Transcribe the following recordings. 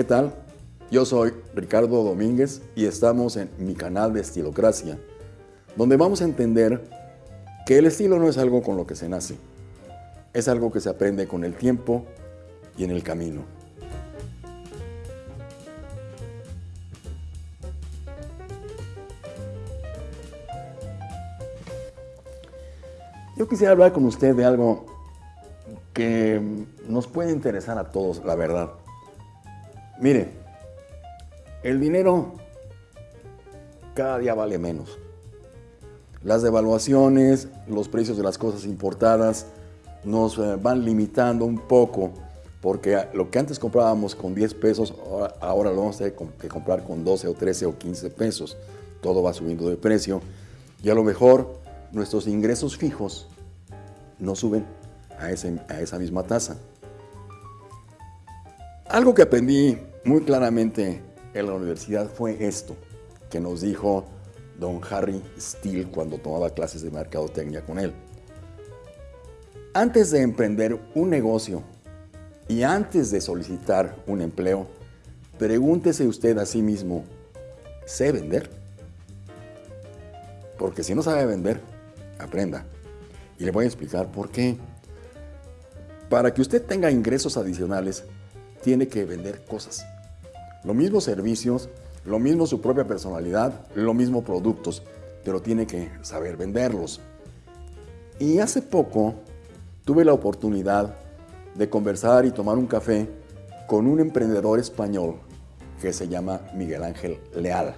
¿Qué tal? Yo soy Ricardo Domínguez y estamos en mi canal de Estilocracia, donde vamos a entender que el estilo no es algo con lo que se nace, es algo que se aprende con el tiempo y en el camino. Yo quisiera hablar con usted de algo que nos puede interesar a todos, la verdad. Mire, el dinero cada día vale menos. Las devaluaciones, los precios de las cosas importadas nos eh, van limitando un poco porque lo que antes comprábamos con 10 pesos, ahora, lo vamos a tener que comprar con 12 o 13 o 15 pesos. Todo va subiendo de precio y a lo mejor nuestros ingresos fijos no suben a, a esa misma tasa. Algo que aprendí muy claramente en la universidad fue esto, que nos dijo don Harry Steele cuando tomaba clases de mercadotecnia con él. Antes de emprender un negocio y antes de solicitar un empleo, pregúntese usted a sí mismo, ¿sé vender? Porque si no sabe vender, aprenda. Y le voy a explicar por qué. Para que usted tenga ingresos adicionales, tiene que vender cosas. Lo mismo servicios, lo mismo su propia personalidad, lo mismo productos, pero tiene que saber venderlos. Y hace poco tuve la oportunidad de conversar y tomar un café con un emprendedor español que se llama Miguel Ángel Leal,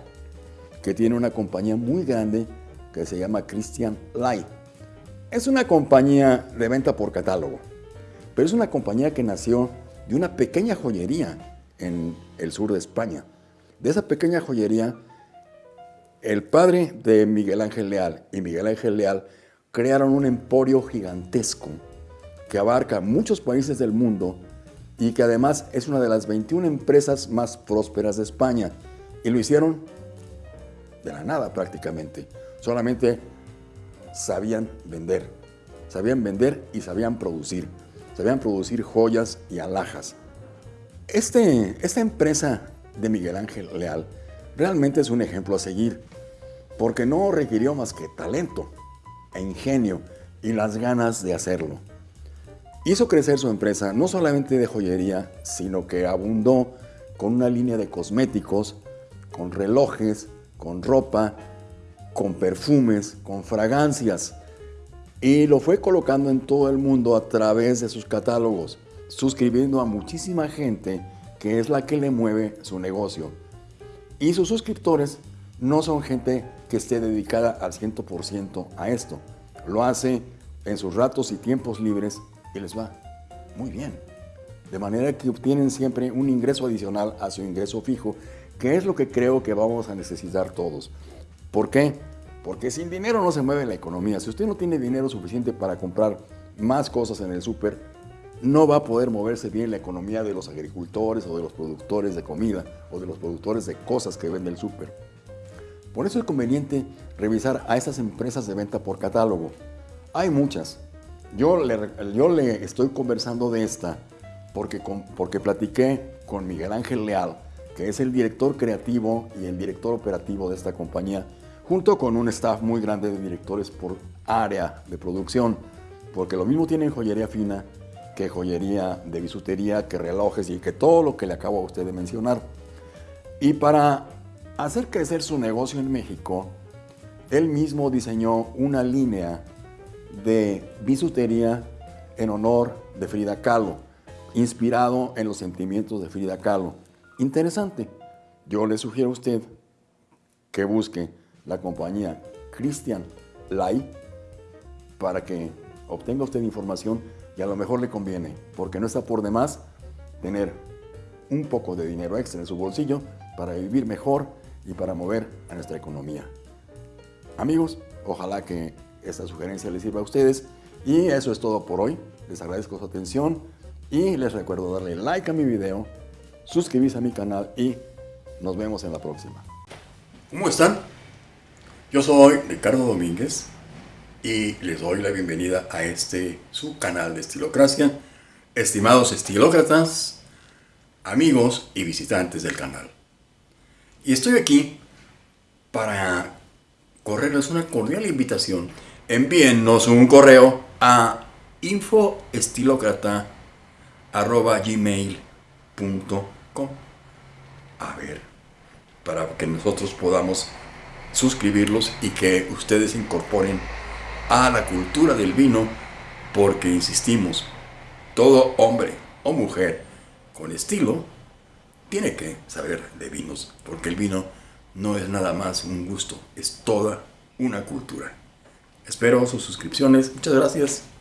que tiene una compañía muy grande que se llama Christian Light. Es una compañía de venta por catálogo, pero es una compañía que nació de una pequeña joyería en el sur de España. De esa pequeña joyería, el padre de Miguel Ángel Leal y Miguel Ángel Leal crearon un emporio gigantesco que abarca muchos países del mundo y que además es una de las 21 empresas más prósperas de España. Y lo hicieron de la nada prácticamente. Solamente sabían vender. Sabían vender y sabían producir. Sabían producir joyas y alhajas. Este, esta empresa de Miguel Ángel Leal realmente es un ejemplo a seguir, porque no requirió más que talento e ingenio y las ganas de hacerlo. Hizo crecer su empresa no solamente de joyería, sino que abundó con una línea de cosméticos, con relojes, con ropa con perfumes, con fragancias, y lo fue colocando en todo el mundo a través de sus catálogos, suscribiendo a muchísima gente que es la que le mueve su negocio. Y sus suscriptores no son gente que esté dedicada al 100% a esto. Lo hace en sus ratos y tiempos libres y les va muy bien. De manera que obtienen siempre un ingreso adicional a su ingreso fijo, que es lo que creo que vamos a necesitar todos. ¿Por qué? Porque sin dinero no se mueve la economía. Si usted no tiene dinero suficiente para comprar más cosas en el súper, no va a poder moverse bien la economía de los agricultores o de los productores de comida o de los productores de cosas que vende el súper. Por eso es conveniente revisar a estas empresas de venta por catálogo. Hay muchas. Yo le, yo le estoy conversando de esta porque, porque platiqué con Miguel Ángel Leal, que es el director creativo y el director operativo de esta compañía, junto con un staff muy grande de directores por área de producción, porque lo mismo tienen joyería fina que joyería de bisutería, que relojes y que todo lo que le acabo a usted de mencionar. Y para hacer crecer su negocio en México, él mismo diseñó una línea de bisutería en honor de Frida Kahlo, inspirado en los sentimientos de Frida Kahlo. Interesante. Yo le sugiero a usted que busque la compañía Christian Light para que obtenga usted información y a lo mejor le conviene, porque no está por demás tener un poco de dinero extra en su bolsillo para vivir mejor y para mover a nuestra economía. Amigos, ojalá que esta sugerencia les sirva a ustedes y eso es todo por hoy. Les agradezco su atención y les recuerdo darle like a mi video, suscribirse a mi canal y nos vemos en la próxima. ¿Cómo están? Yo soy Ricardo Domínguez y les doy la bienvenida a este su canal de Estilocracia. Estimados estilócratas, amigos y visitantes del canal. Y estoy aquí para correrles una cordial invitación. Envíennos un correo a infoestilocrata.gmail.com A ver, para que nosotros podamos suscribirlos y que ustedes incorporen a la cultura del vino, porque insistimos, todo hombre o mujer con estilo tiene que saber de vinos, porque el vino no es nada más un gusto, es toda una cultura. Espero sus suscripciones. Muchas gracias.